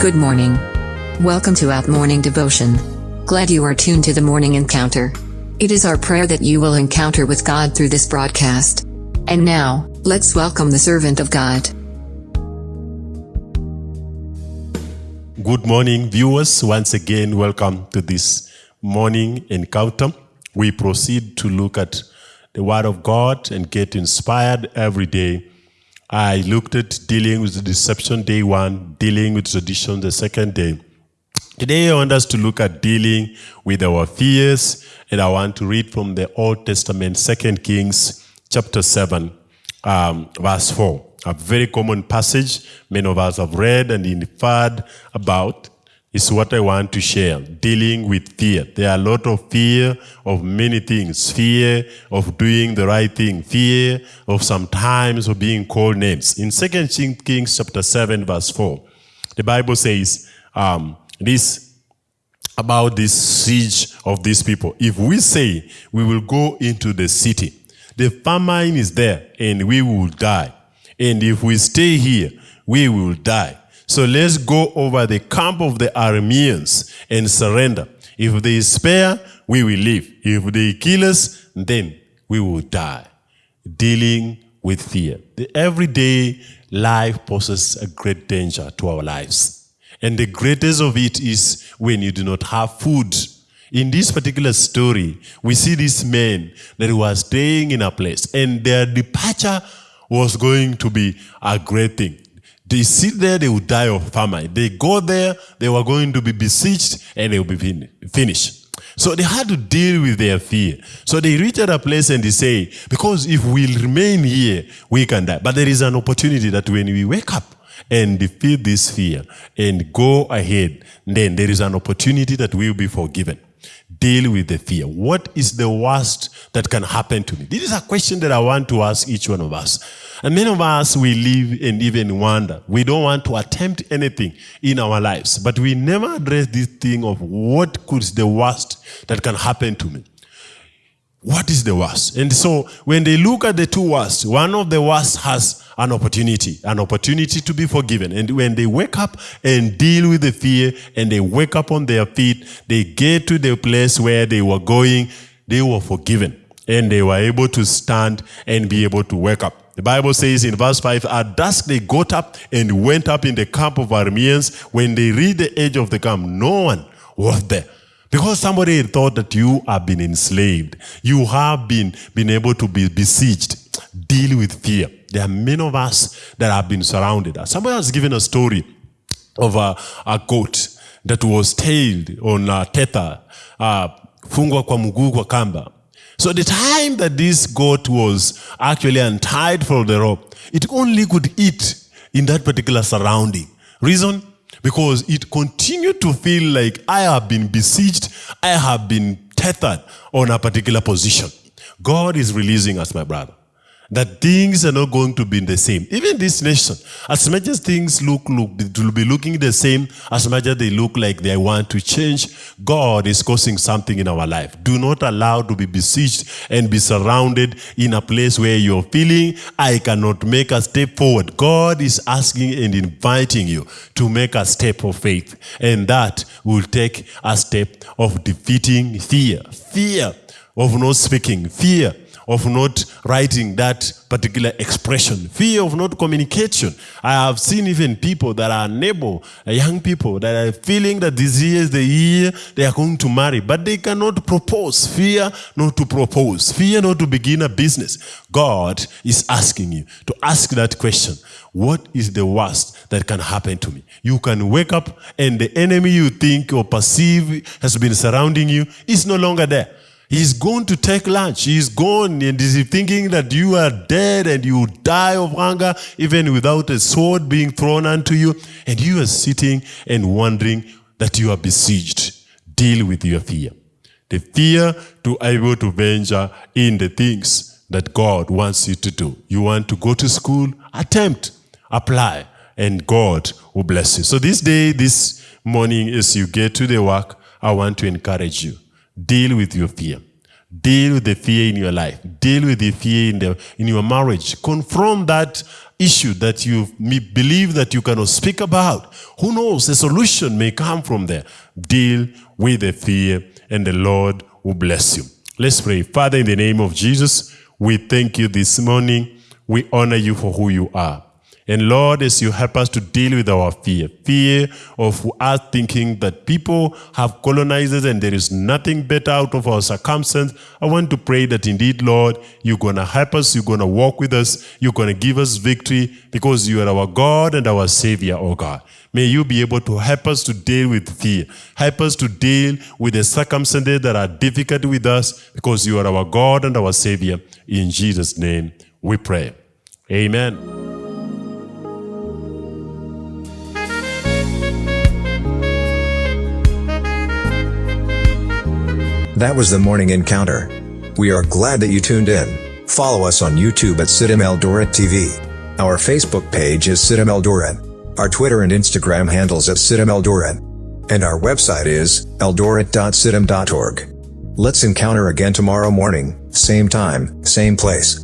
Good morning. Welcome to Out Morning Devotion. Glad you are tuned to the morning encounter. It is our prayer that you will encounter with God through this broadcast. And now, let's welcome the servant of God. Good morning, viewers. Once again, welcome to this morning encounter. We proceed to look at the Word of God and get inspired every day. I looked at dealing with the deception day one, dealing with tradition the second day. Today, I want us to look at dealing with our fears, and I want to read from the Old Testament, Second Kings, chapter 7, um, verse 4. A very common passage many of us have read and inferred about is what I want to share, dealing with fear. There are a lot of fear of many things. Fear of doing the right thing. Fear of sometimes of being called names. In 2 Kings chapter 7 verse 4, the Bible says um, this about this siege of these people. If we say we will go into the city, the famine is there and we will die. And if we stay here, we will die. So let's go over the camp of the Arameans and surrender. If they spare, we will live. If they kill us, then we will die. Dealing with fear. The everyday life poses a great danger to our lives. And the greatest of it is when you do not have food. In this particular story, we see this man that was staying in a place and their departure was going to be a great thing. They sit there, they will die of famine. They go there, they were going to be besieged and they will be fin finished. So they had to deal with their fear. So they reached a place and they say, because if we remain here, we can die. But there is an opportunity that when we wake up and defeat this fear and go ahead, then there is an opportunity that we will be forgiven deal with the fear? What is the worst that can happen to me? This is a question that I want to ask each one of us. And many of us, we live and even wonder. We don't want to attempt anything in our lives, but we never address this thing of what could the worst that can happen to me. What is the worst? And so when they look at the two worst, one of the worst has an opportunity, an opportunity to be forgiven. And when they wake up and deal with the fear and they wake up on their feet, they get to the place where they were going, they were forgiven. And they were able to stand and be able to wake up. The Bible says in verse 5, At dusk they got up and went up in the camp of Arameans. When they reached the edge of the camp, no one was there. Because somebody thought that you have been enslaved. You have been, been able to be besieged. Deal with fear. There are many of us that have been surrounded. Somebody has given a story of a, a goat that was tailed on a tether, uh, fungwa kwa mguu kwa kamba. So the time that this goat was actually untied from the rope, it only could eat in that particular surrounding. Reason? Because it continued to feel like I have been besieged, I have been tethered on a particular position. God is releasing us, my brother that things are not going to be the same. Even this nation, as much as things look, look will be looking the same, as much as they look like they want to change, God is causing something in our life. Do not allow to be besieged and be surrounded in a place where you're feeling, I cannot make a step forward. God is asking and inviting you to make a step of faith. And that will take a step of defeating fear. Fear of not speaking. Fear of not writing that particular expression, fear of not communication. I have seen even people that are unable, uh, young people that are feeling that this year is the year they are going to marry, but they cannot propose. Fear not to propose, fear not to begin a business. God is asking you to ask that question. What is the worst that can happen to me? You can wake up and the enemy you think or perceive has been surrounding you is no longer there. He's going to take lunch. He's gone and is thinking that you are dead and you die of hunger even without a sword being thrown unto you. And you are sitting and wondering that you are besieged. Deal with your fear. The fear to able to venture in the things that God wants you to do. You want to go to school? Attempt, apply, and God will bless you. So this day, this morning, as you get to the work, I want to encourage you. Deal with your fear. Deal with the fear in your life. Deal with the fear in, the, in your marriage. Confront that issue that you believe that you cannot speak about. Who knows? A solution may come from there. Deal with the fear and the Lord will bless you. Let's pray. Father, in the name of Jesus, we thank you this morning. We honor you for who you are. And Lord, as you help us to deal with our fear, fear of us thinking that people have colonized us and there is nothing better out of our circumstance, I want to pray that indeed, Lord, you're going to help us, you're going to walk with us, you're going to give us victory because you are our God and our Savior, oh God. May you be able to help us to deal with fear. Help us to deal with the circumstances that are difficult with us because you are our God and our Savior. In Jesus' name we pray. Amen. That was the morning encounter. We are glad that you tuned in. Follow us on YouTube at CITAM Eldoret TV. Our Facebook page is CITAM Eldoret. Our Twitter and Instagram handles at CITAM Eldoret. And our website is eldoret.citam.org. Let's encounter again tomorrow morning, same time, same place.